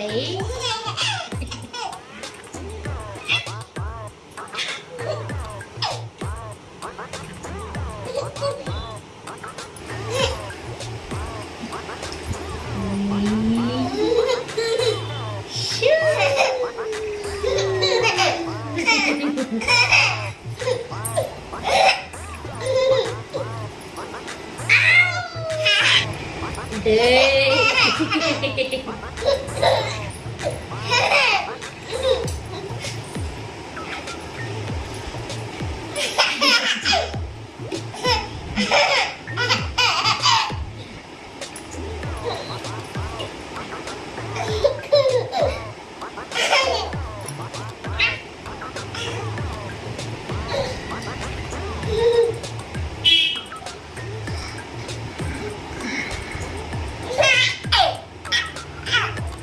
Đấy Hey!